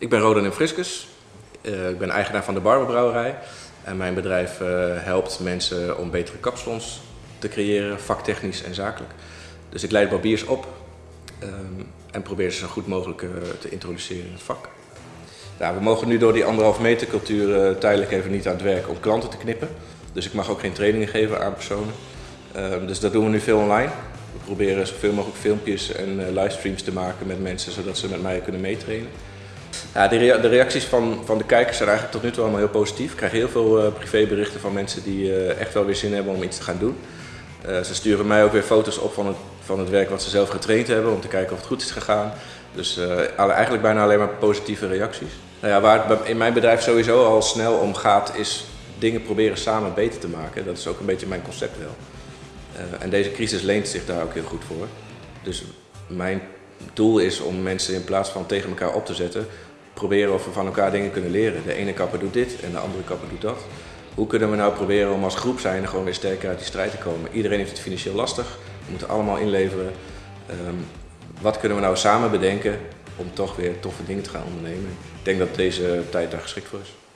Ik ben Rodan Friskus. Uh, ik ben eigenaar van de Barberbrouwerij. En mijn bedrijf uh, helpt mensen om betere kapsalons te creëren, vaktechnisch en zakelijk. Dus ik leid barbiers op um, en probeer ze zo goed mogelijk uh, te introduceren in het vak. We mogen nu door die anderhalf meter cultuur tijdelijk even niet aan het werk om klanten te knippen. Dus ik mag ook geen trainingen geven aan personen. Um, dus dat doen we nu veel online. We proberen zoveel mogelijk filmpjes en livestreams te maken met mensen, zodat ze met mij kunnen meetrainen. Ja, de, reacties van, van de kijkers zijn eigenlijk tot nu toe allemaal heel positief. Ik krijg heel veel uh, privéberichten van mensen die uh, echt wel weer zin hebben om iets te gaan doen. Uh, ze sturen mij ook weer foto's op van het, van het werk wat ze zelf getraind hebben om te kijken of het goed is gegaan. Dus eigenlijk bijna alleen maar positieve reacties. Nou ja, waar het in mijn bedrijf sowieso al snel om gaat is dingen proberen samen beter te maken. Dat is ook een beetje mijn concept wel. en deze crisis leent zich daar ook heel goed voor. Dus mijn doel is om mensen in plaats van tegen elkaar op te zetten, proberen of we van elkaar dingen kunnen leren. De ene kapper doet dit en de andere kapper doet dat. Hoe kunnen we nou proberen om als groep zijn gewoon weer sterker uit die strijd te komen? Iedereen heeft het financieel lastig, we moeten allemaal inleveren. Um, wat kunnen we nou samen bedenken om toch weer toffe dingen te gaan ondernemen? Ik denk dat deze tijd daar geschikt voor is.